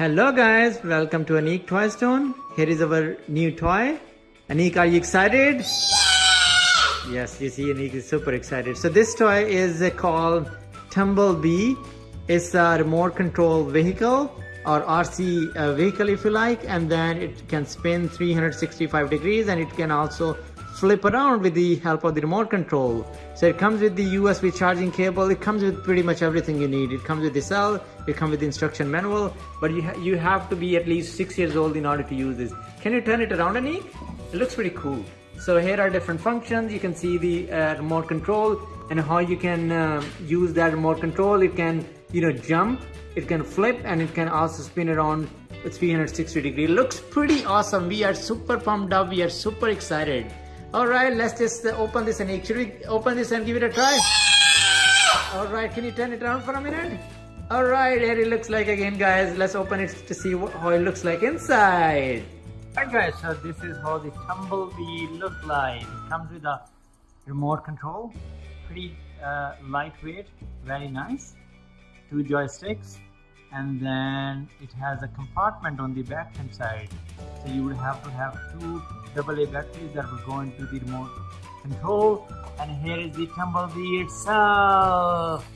Hello guys, welcome to Anik Toy Stone. Here is our new toy. Anik, are you excited? Yes, you see Anik is super excited. So this toy is uh, called Tumblebee. It's a remote control vehicle or RC uh, vehicle if you like and then it can spin 365 degrees and it can also flip around with the help of the remote control. So it comes with the USB charging cable. It comes with pretty much everything you need. It comes with the cell. It comes with the instruction manual. But you, ha you have to be at least six years old in order to use this. Can you turn it around, Anik? It looks pretty cool. So here are different functions. You can see the uh, remote control and how you can uh, use that remote control. It can, you know, jump. It can flip and it can also spin around 360 degree. Looks pretty awesome. We are super pumped up. We are super excited. All right, let's just uh, open this and we open this and give it a try? All right, can you turn it around for a minute? All right, here it looks like again, guys. Let's open it to see how it looks like inside. Alright guys, so this is how the Tumblebee look like. It comes with a remote control, pretty uh, lightweight, very nice. Two joysticks, and then it has a compartment on the back hand side. So you would have to have two AA batteries that will go into the remote control. And here is the tumblebee itself.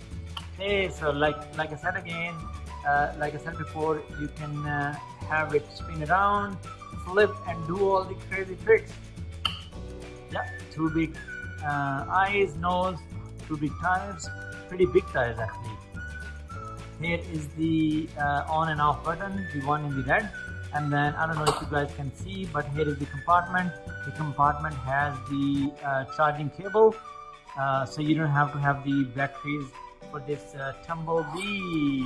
Okay so like like I said again uh, like I said before you can uh, have it spin around flip and do all the crazy tricks. Yeah two big uh, eyes nose two big tires pretty big tires actually here is the uh, on and off button the one in the red. And then I don't know if you guys can see but here is the compartment. The compartment has the uh, charging cable. Uh, so you don't have to have the batteries for this uh, tumblebee.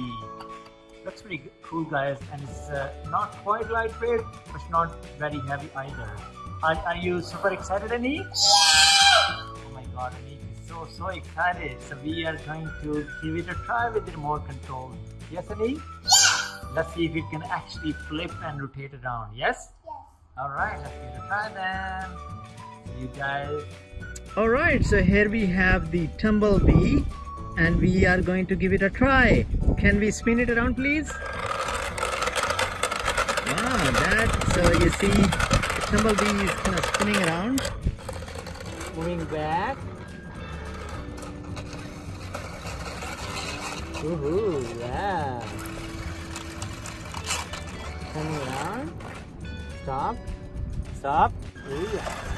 Looks pretty cool guys and it's uh, not quite lightweight but not very heavy either. Are, are you super excited Anik? oh my god Anik is so so excited so we are going to give it a try with the remote control yes Anik? Let's see if it can actually flip and rotate around. Yes? Yes. All right, let's give it a try then. See you guys. All right, so here we have the Tumblebee and we are going to give it a try. Can we spin it around, please? Wow, that, so you see the Tumblebee is kind of spinning around, moving back. Woohoo, yeah turning around. Stop. Stop. Ooh.